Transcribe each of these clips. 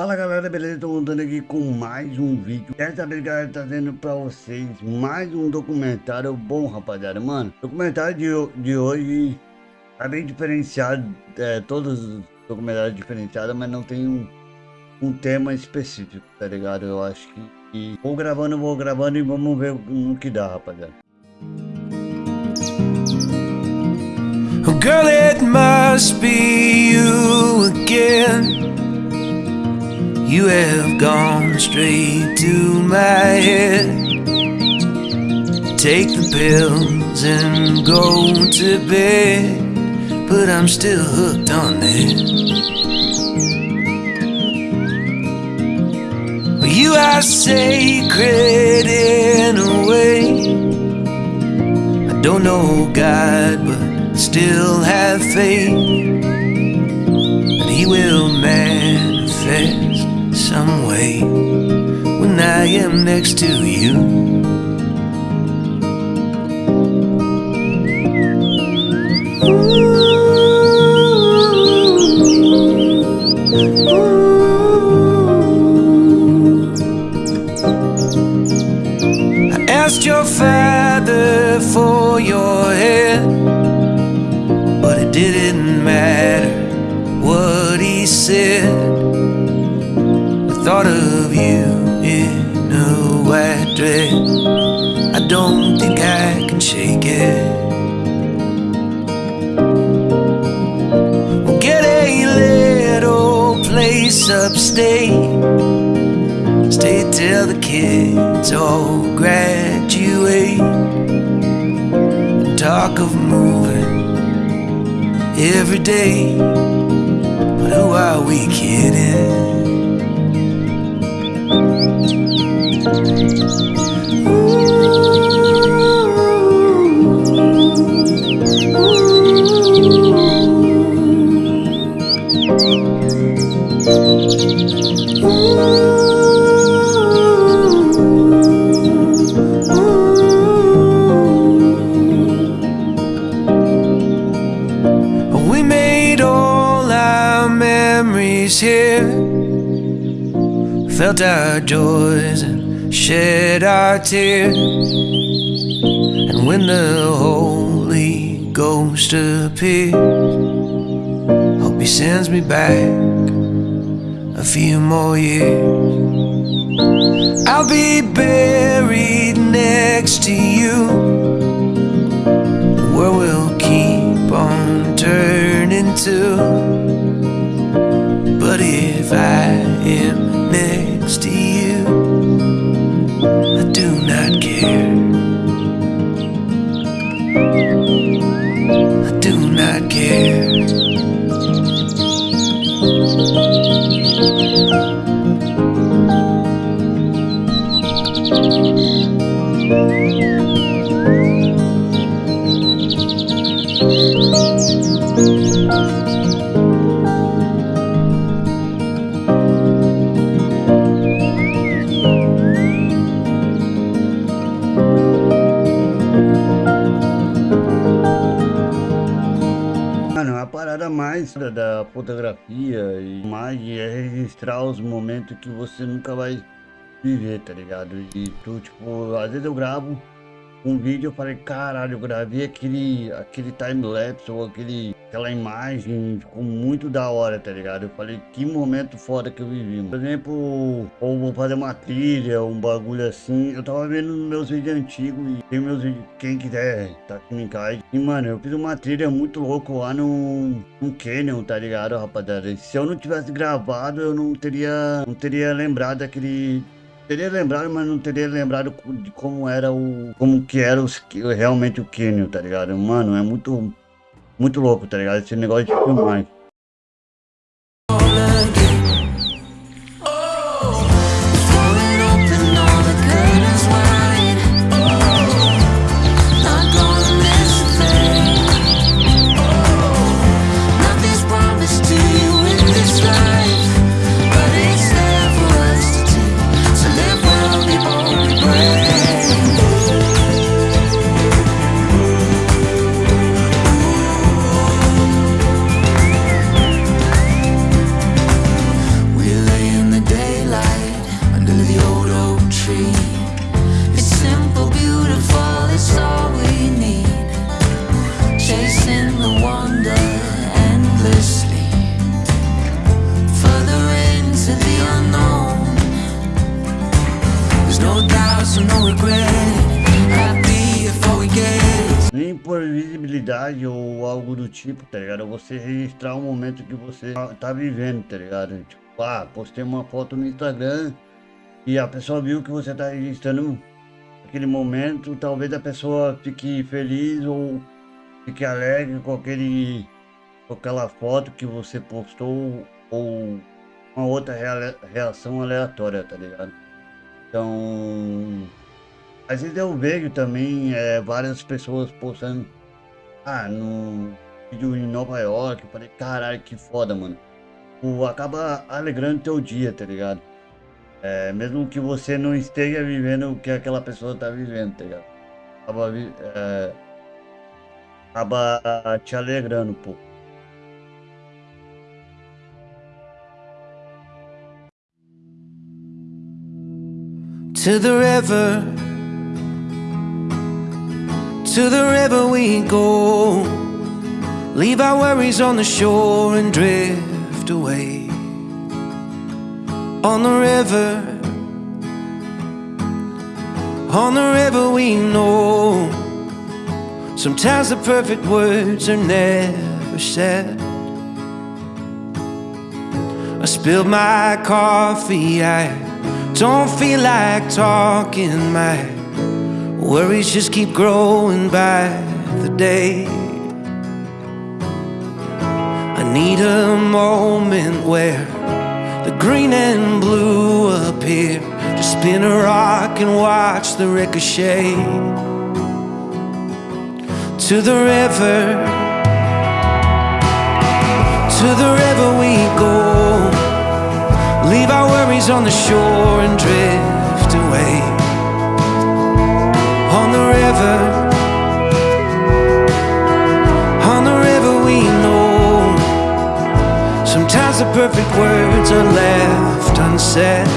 Fala galera, beleza? Estou voltando aqui com mais um vídeo Dessa vez galera, trazendo pra vocês mais um documentário bom rapaziada Mano, documentário de, de hoje tá bem diferenciado é, Todos os documentários diferenciados, mas não tem um, um tema específico, tá ligado? Eu acho que, que vou gravando, vou gravando e vamos ver no que dá rapaziada girl, it must be you again You have gone straight to my head. Take the pills and go to bed. But I'm still hooked on it. You are sacred in a way. I don't know God, but still have faith that He will manifest some way when I am next to you. I asked your father for your head, but it didn't matter place upstate. Stay till the kids all graduate. And talk of moving every day. But who are we kidding? We Felt our joys and shed our tears. And when the Holy Ghost appears Hope he sends me back a few more years. I'll be buried next to you. The world will keep on turning to But if I am next lost da- fotografia e mais é registrar os momentos que você nunca vai viver, tá ligado? E tu, tipo, às vezes eu gravo um vídeo eu falei, caralho, eu gravei aquele, aquele time-lapse ou aquele, aquela imagem, ficou muito da hora, tá ligado? Eu falei, que momento foda que eu vivi. Por exemplo, ou vou fazer uma trilha, um bagulho assim. Eu tava vendo meus vídeos antigos e tem meus vídeos, quem quiser, tá aqui no encaixe. E, mano, eu fiz uma trilha muito louca lá no, no Canyon, tá ligado, rapaziada? Se eu não tivesse gravado, eu não teria, não teria lembrado daquele teria lembrado, mas não teria lembrado de como era o. Como que era os, realmente o Kenyon, tá ligado? Mano, é muito. Muito louco, tá ligado? Esse negócio de filmar. Por visibilidade ou algo do tipo, tá ligado? Você registrar o momento que você tá, tá vivendo, tá ligado? Tipo, ah, postei uma foto no Instagram e a pessoa viu que você tá registrando aquele momento, talvez a pessoa fique feliz ou fique alegre com aquele com aquela foto que você postou ou uma outra reação aleatória, tá ligado? Então, às vezes eu vejo também é, várias pessoas postando, ah, no vídeo em Nova York, eu falei, caralho, que foda, mano. O, acaba alegrando teu dia, tá ligado? É, mesmo que você não esteja vivendo o que aquela pessoa tá vivendo, tá ligado? Acaba, é, acaba te alegrando pouco. To the river, to the river we go. Leave our worries on the shore and drift away. On the river, on the river we know. Sometimes the perfect words are never said. I spilled my coffee, I don't feel like talking, my worries just keep growing by the day. I need a moment where the green and blue appear. to spin a rock and watch the ricochet. To the river, to the river we go. Leave our worries on the shore and drift away On the river we know. Sometimes the perfect words are left unsaid.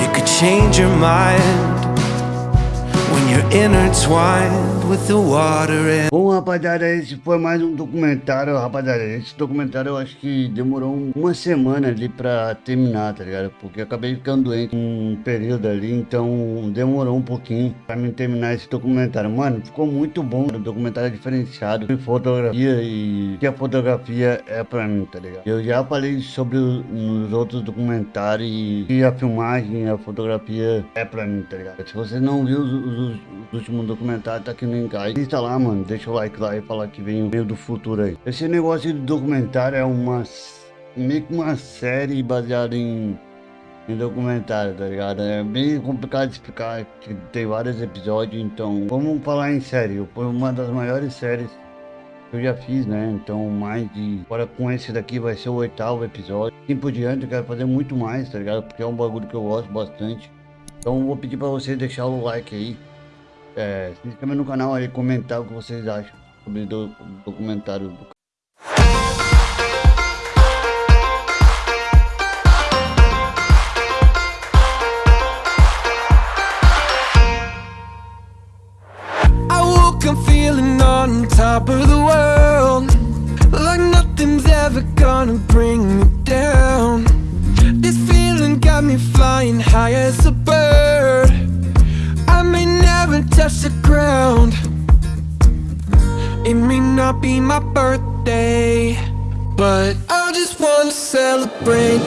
You could change your mind When you're intertwined Bom, rapaziada, esse foi mais um documentário, rapaziada. Esse documentário eu acho que demorou uma semana ali pra terminar, tá ligado? Porque eu acabei ficando doente um período ali, então demorou um pouquinho pra mim terminar esse documentário. Mano, ficou muito bom. O documentário é diferenciado em fotografia e que a fotografia é pra mim, tá ligado? Eu já falei sobre nos outros documentários e a filmagem, a fotografia é pra mim, tá ligado? Se você não viu os, os, os últimos documentários, tá aqui no Aí Assista lá, mano. Deixa o like lá e falar que vem o meio do futuro aí. Esse negócio de documentário é uma... Meio que uma série baseada em em documentário, tá ligado? É bem complicado de explicar, tem vários episódios, então vamos falar em série. Foi uma das maiores séries que eu já fiz, né? Então mais de. Agora com esse daqui vai ser o oitavo episódio. Assim por diante, eu quero fazer muito mais, tá ligado? Porque é um bagulho que eu gosto bastante. Então vou pedir pra vocês deixar o like aí é, se inscreva no canal aí, comentar o que vocês acham sobre o documentário do touch the ground. It may not be my birthday But I just wanna celebrate.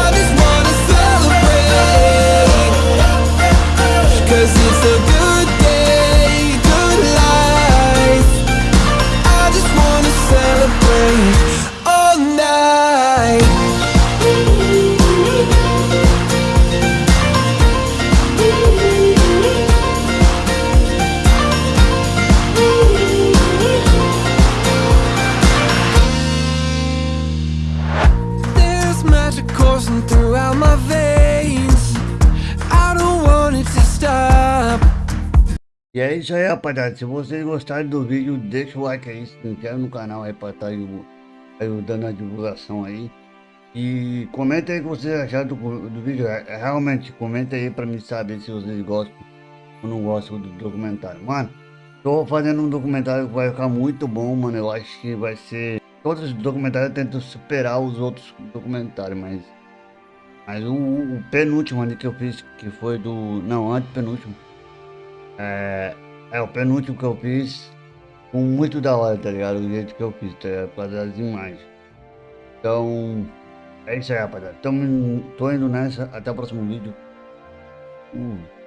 I just wanna celebrate. Cause it's a E é isso aí, rapaziada. Se vocês gostarem do vídeo, deixa o like aí, se inscreve no canal aí pra estar tá ajudando a divulgação aí. E comenta aí o que vocês acharam do, do vídeo. É, é, realmente, comenta aí pra me saber se vocês gostam ou não gostam do documentário. Mano, tô fazendo um documentário que vai ficar muito bom, mano. Eu acho que vai ser... Todos os documentários tentam superar os outros documentários, mas... Mas o, o penúltimo ali que eu fiz, que foi do... Não, antes penúltimo É, é o penúltimo que eu fiz. Com muito da hora, tá ligado? O jeito que eu fiz, tá ligado? Por causa das imagens. Então, é isso aí, rapaziada. Tô indo nessa. Até o próximo vídeo. Uh.